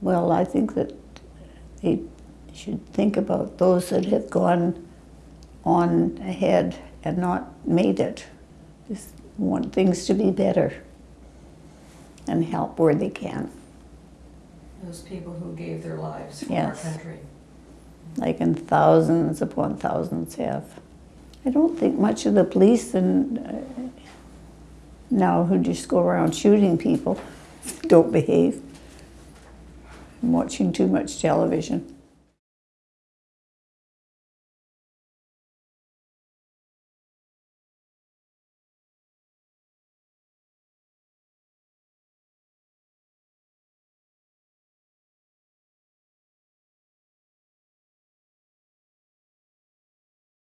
Well, I think that they should think about those that have gone on ahead and not made it. Just want things to be better and help where they can. Those people who gave their lives for Yes. our country. like and thousands upon thousands have. I don't think much of the police and uh, now who just go around shooting people don't behave. I'm watching too much television.